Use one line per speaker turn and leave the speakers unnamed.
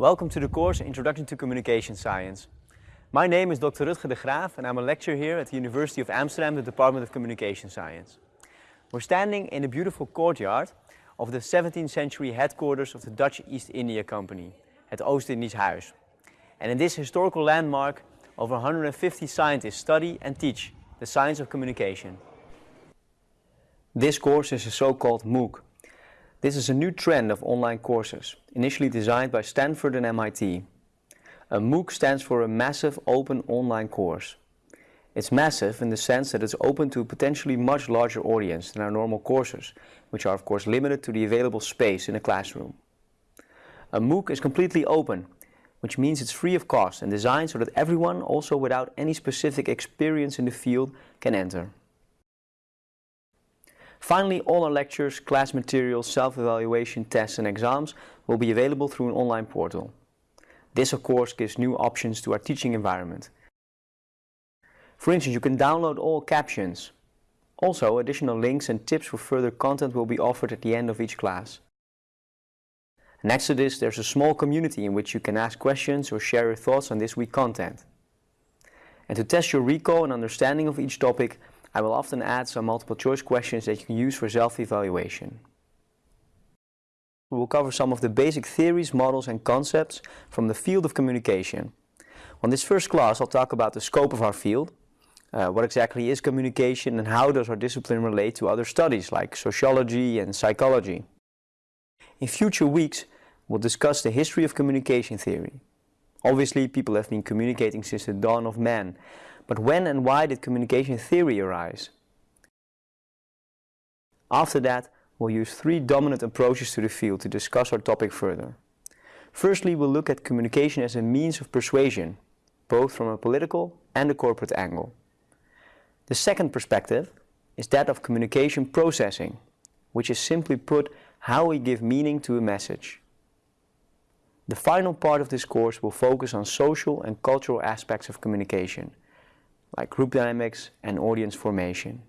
Welcome to the course Introduction to Communication Science. My name is Dr. Rutger de Graaf and I'm a lecturer here at the University of Amsterdam, the Department of Communication Science. We're standing in a beautiful courtyard of the 17th century headquarters of the Dutch East India Company, het Oost-Indisch Huis. And in this historical landmark, over 150 scientists study and teach the science of communication. This course is a so-called MOOC. This is a new trend of online courses, initially designed by Stanford and MIT. A MOOC stands for a Massive Open Online Course. It's massive in the sense that it's open to a potentially much larger audience than our normal courses, which are of course limited to the available space in a classroom. A MOOC is completely open, which means it's free of cost and designed so that everyone, also without any specific experience in the field, can enter. Finally, all our lectures, class materials, self-evaluation, tests and exams will be available through an online portal. This of course gives new options to our teaching environment. For instance, you can download all captions. Also, additional links and tips for further content will be offered at the end of each class. Next to this, there's a small community in which you can ask questions or share your thoughts on this week's content. And to test your recall and understanding of each topic, I will often add some multiple choice questions that you can use for self-evaluation. We will cover some of the basic theories, models and concepts from the field of communication. On this first class I'll talk about the scope of our field, uh, what exactly is communication and how does our discipline relate to other studies like sociology and psychology. In future weeks we'll discuss the history of communication theory. Obviously people have been communicating since the dawn of man, but when and why did communication theory arise? After that, we'll use three dominant approaches to the field to discuss our topic further. Firstly, we'll look at communication as a means of persuasion, both from a political and a corporate angle. The second perspective is that of communication processing, which is simply put how we give meaning to a message. The final part of this course will focus on social and cultural aspects of communication, like group dynamics and audience formation.